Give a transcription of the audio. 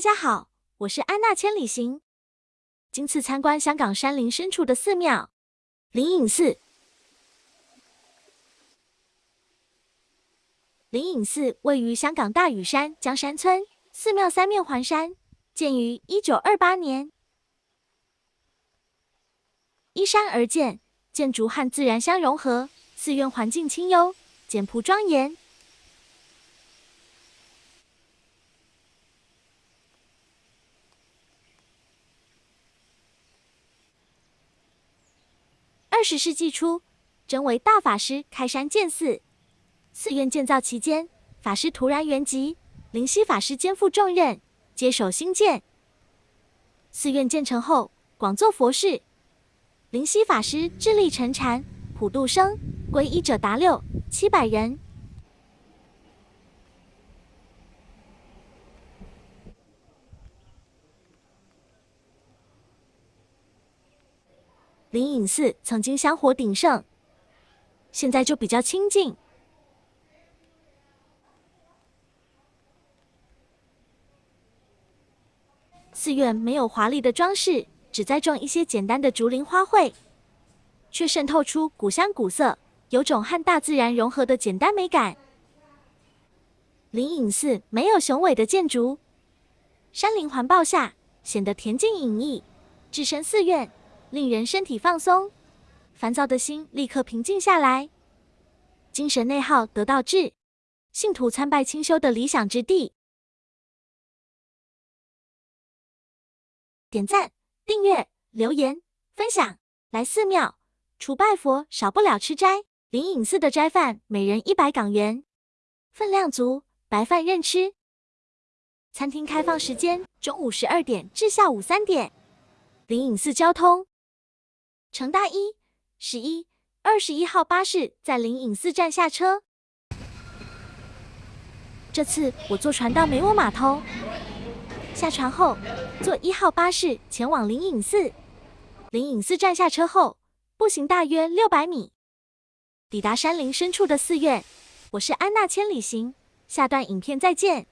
大家好，我是安娜千里行。今次参观香港山林深处的寺庙灵隐寺。灵隐寺位于香港大屿山江山村，寺庙三面环山，建于一九二八年，依山而建，建筑和自然相融合。寺院环境清幽，简朴庄严。二十世纪初，真为大法师开山建寺。寺院建造期间，法师突然圆寂，灵犀法师肩负重任，接手兴建。寺院建成后，广做佛事。灵犀法师智力沉禅，普度生，皈依者达六七百人。灵隐寺曾经香火鼎盛，现在就比较清静。寺院没有华丽的装饰，只栽种一些简单的竹林花卉，却渗透出古香古色，有种和大自然融合的简单美感。灵隐寺没有雄伟的建筑，山林环抱下显得恬静隐逸，置身寺院。令人身体放松，烦躁的心立刻平静下来，精神内耗得到治，信徒参拜清修的理想之地。点赞、订阅、留言、分享，来寺庙除拜佛少不了吃斋。灵隐寺的斋饭每人一百港元，分量足，白饭任吃。餐厅开放时间中午十二点至下午三点。灵隐寺交通。乘大一、十一、二十一号巴士在灵隐寺站下车。这次我坐船到梅窝码头，下船后坐一号巴士前往灵隐寺。灵隐寺站下车后，步行大约六百米，抵达山林深处的寺院。我是安娜千里行，下段影片再见。